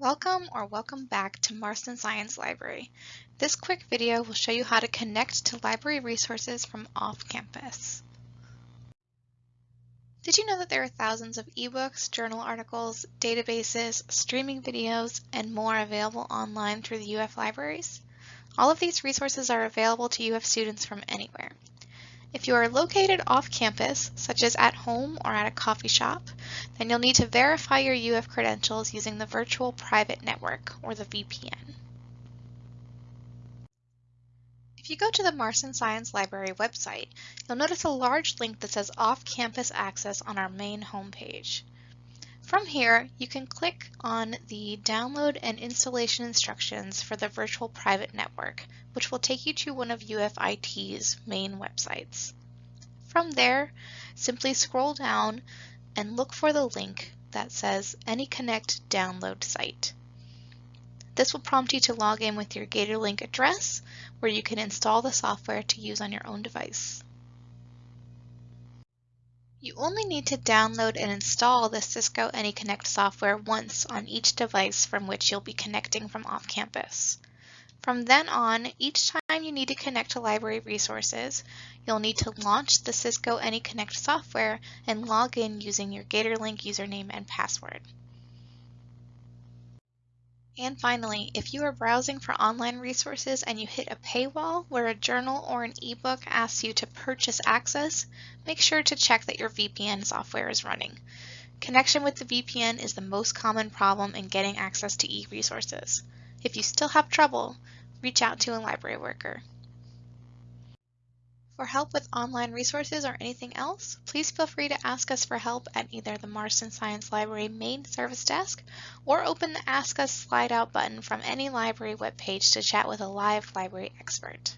Welcome or welcome back to Marston Science Library. This quick video will show you how to connect to library resources from off-campus. Did you know that there are thousands of ebooks, journal articles, databases, streaming videos, and more available online through the UF libraries? All of these resources are available to UF students from anywhere. If you are located off campus, such as at home or at a coffee shop, then you'll need to verify your UF credentials using the Virtual Private Network, or the VPN. If you go to the Marston Science Library website, you'll notice a large link that says Off-Campus Access on our main homepage. From here, you can click on the download and installation instructions for the virtual private network, which will take you to one of UFIT's main websites. From there, simply scroll down and look for the link that says AnyConnect download site. This will prompt you to log in with your GatorLink address, where you can install the software to use on your own device. You only need to download and install the Cisco AnyConnect software once on each device from which you'll be connecting from off-campus. From then on, each time you need to connect to library resources, you'll need to launch the Cisco AnyConnect software and log in using your GatorLink username and password. And finally, if you are browsing for online resources and you hit a paywall where a journal or an ebook asks you to purchase access, make sure to check that your VPN software is running. Connection with the VPN is the most common problem in getting access to e-resources. If you still have trouble, reach out to a library worker. For help with online resources or anything else, please feel free to ask us for help at either the Marston Science Library main service desk or open the Ask Us slide out button from any library webpage to chat with a live library expert.